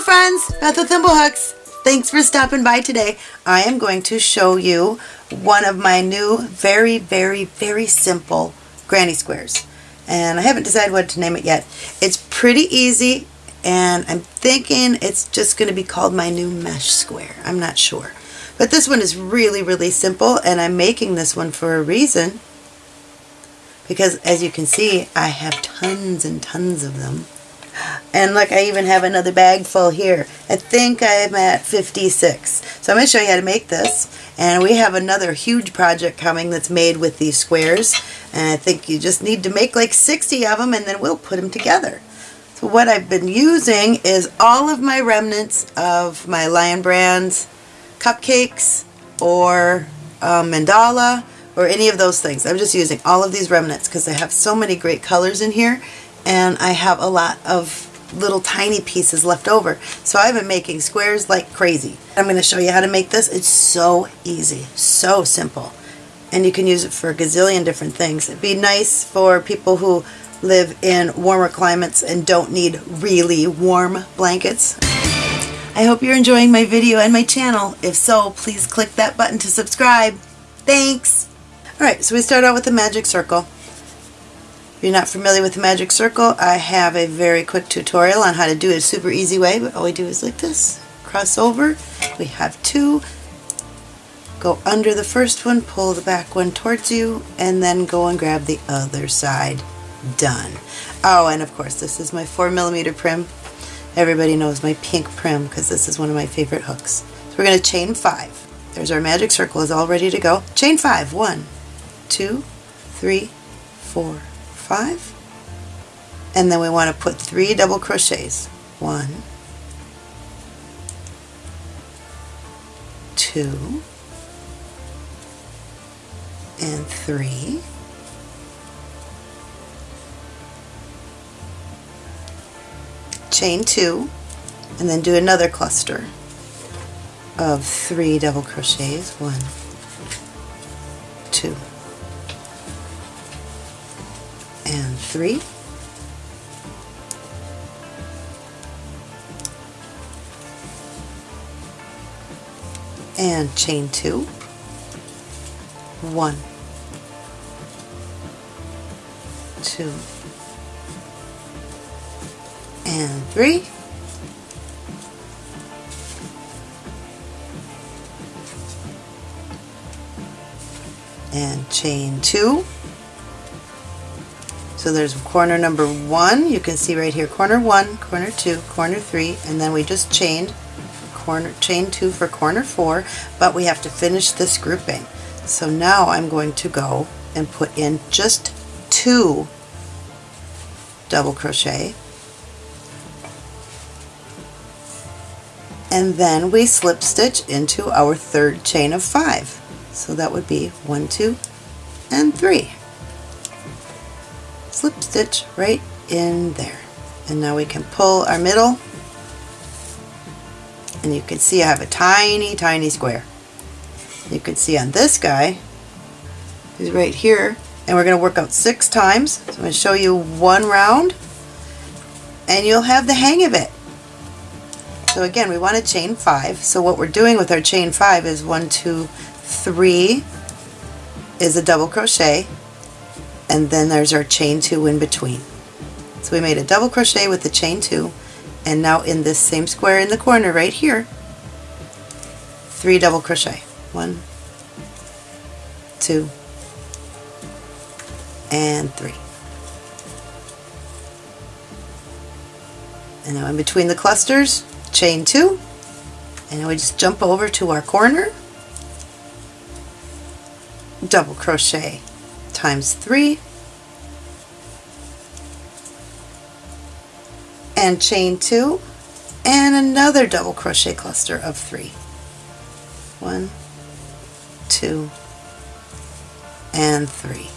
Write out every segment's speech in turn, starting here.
Friends, Beth with Thimblehooks. Thanks for stopping by today. I am going to show you one of my new very, very, very simple granny squares. And I haven't decided what to name it yet. It's pretty easy and I'm thinking it's just going to be called my new mesh square. I'm not sure. But this one is really, really simple and I'm making this one for a reason because as you can see I have tons and tons of them and look, I even have another bag full here. I think I'm at 56. So I'm going to show you how to make this. And we have another huge project coming that's made with these squares. And I think you just need to make like 60 of them and then we'll put them together. So what I've been using is all of my remnants of my Lion Brands cupcakes or um, mandala or any of those things. I'm just using all of these remnants because they have so many great colors in here and I have a lot of little tiny pieces left over. So I've been making squares like crazy. I'm going to show you how to make this. It's so easy, so simple. And you can use it for a gazillion different things. It'd be nice for people who live in warmer climates and don't need really warm blankets. I hope you're enjoying my video and my channel. If so, please click that button to subscribe. Thanks! Alright, so we start out with the magic circle. If you're not familiar with the magic circle, I have a very quick tutorial on how to do it a super easy way, but all we do is like this. Cross over, we have two, go under the first one, pull the back one towards you, and then go and grab the other side. Done. Oh, and of course, this is my 4 millimeter Prym. Everybody knows my pink Prym because this is one of my favorite hooks. So we're going to chain 5. There's our magic circle is all ready to go. Chain 5. One, two, three, four five. And then we want to put three double crochets. One. Two. And three. Chain two. And then do another cluster of three double crochets. One. Two and three. And chain two, one, two, and three. And chain two, so there's corner number one, you can see right here, corner one, corner two, corner three, and then we just chained corner chain two for corner four, but we have to finish this grouping. So now I'm going to go and put in just two double crochet and then we slip stitch into our third chain of five. So that would be one, two, and three slip stitch right in there. And now we can pull our middle and you can see I have a tiny, tiny square. You can see on this guy, he's right here, and we're going to work out six times. So I'm going to show you one round, and you'll have the hang of it. So again, we want to chain five. So what we're doing with our chain five is one, two, three is a double crochet, and then there's our chain two in between. So we made a double crochet with the chain two and now in this same square in the corner right here three double crochet. One two and three. And now in between the clusters chain two and we just jump over to our corner. Double crochet times 3 and chain 2 and another double crochet cluster of 3. 1, 2, and 3.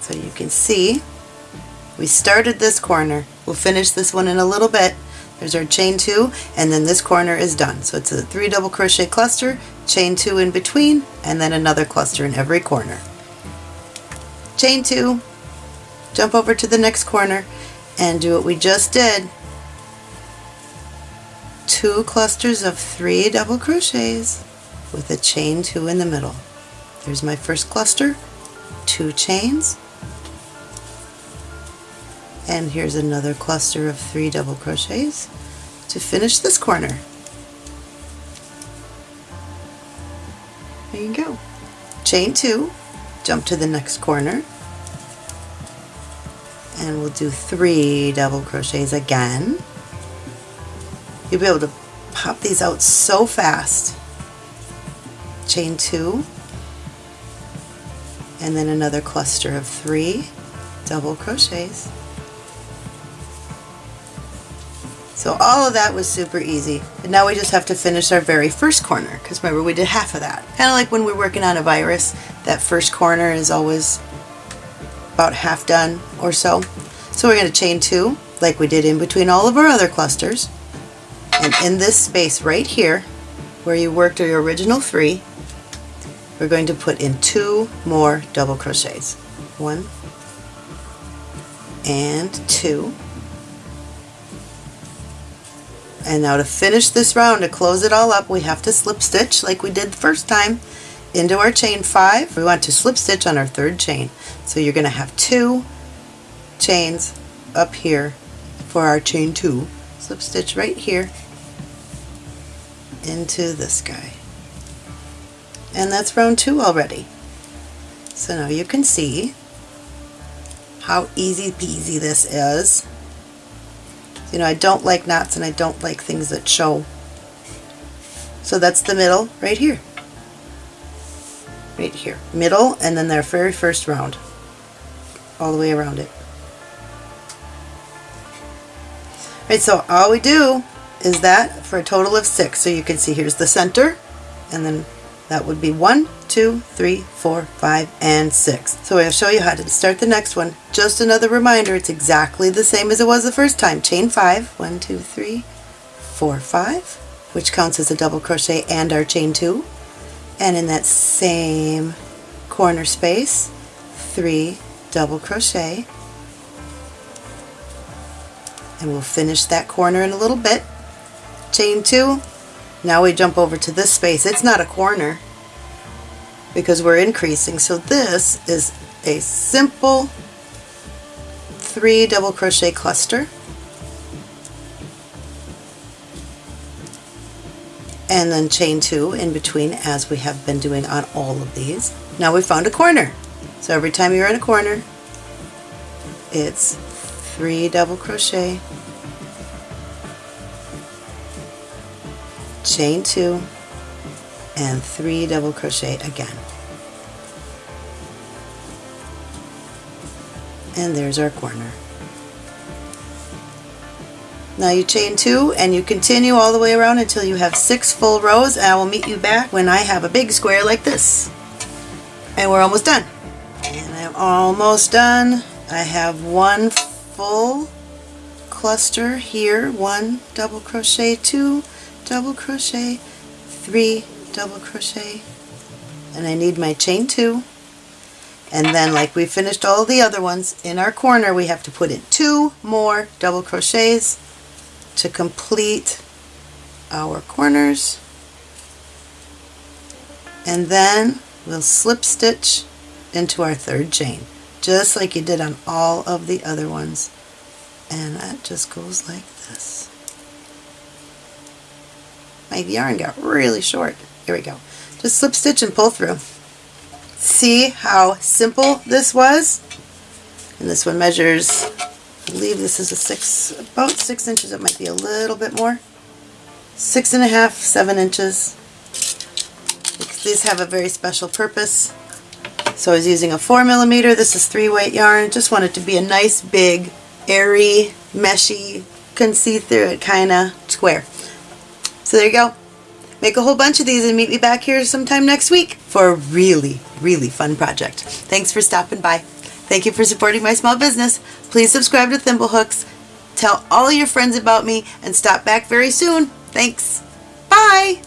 So you can see we started this corner. We'll finish this one in a little bit. There's our chain 2 and then this corner is done. So it's a 3 double crochet cluster chain two in between, and then another cluster in every corner. Chain two, jump over to the next corner, and do what we just did. two clusters of three double crochets with a chain two in the middle. There's my first cluster, two chains, and here's another cluster of three double crochets to finish this corner. There you go. Chain two, jump to the next corner, and we'll do three double crochets again. You'll be able to pop these out so fast. Chain two, and then another cluster of three double crochets. So all of that was super easy. And now we just have to finish our very first corner because remember we did half of that. Kind of like when we're working on a virus, that first corner is always about half done or so. So we're going to chain two like we did in between all of our other clusters. And in this space right here where you worked your original three, we're going to put in two more double crochets. One and two. And now to finish this round, to close it all up, we have to slip stitch like we did the first time into our chain five. We want to slip stitch on our third chain. So you're going to have two chains up here for our chain two. Slip stitch right here into this guy. And that's round two already. So now you can see how easy peasy this is. You know, I don't like knots and I don't like things that show. So that's the middle right here. Right here. Middle and then their very first round. All the way around it. Right, so all we do is that for a total of six. So you can see here's the center and then that would be one, two, three, four, five, and six. So I'll show you how to start the next one. Just another reminder, it's exactly the same as it was the first time. Chain five, one, two, three, four, five, which counts as a double crochet and our chain two. And in that same corner space, three double crochet. And we'll finish that corner in a little bit. Chain two, now we jump over to this space. It's not a corner because we're increasing. So this is a simple three double crochet cluster. And then chain two in between as we have been doing on all of these. Now we found a corner. So every time you're in a corner, it's three double crochet chain two and three double crochet again. And there's our corner. Now you chain two and you continue all the way around until you have six full rows and I will meet you back when I have a big square like this. And we're almost done. And I'm almost done. I have one full cluster here one double crochet two double crochet, three double crochet, and I need my chain two. And then like we finished all the other ones, in our corner we have to put in two more double crochets to complete our corners. And then we'll slip stitch into our third chain, just like you did on all of the other ones. And that just goes like this my yarn got really short. Here we go. Just slip stitch and pull through. See how simple this was? And this one measures, I believe this is a six, about six inches. It might be a little bit more. Six and a half, seven inches. These have a very special purpose. So I was using a four millimeter. This is three weight yarn. Just want it to be a nice, big, airy, meshy, can see through it kind of square. So there you go. Make a whole bunch of these and meet me back here sometime next week for a really, really fun project. Thanks for stopping by. Thank you for supporting my small business. Please subscribe to Thimblehooks. Tell all your friends about me and stop back very soon. Thanks. Bye.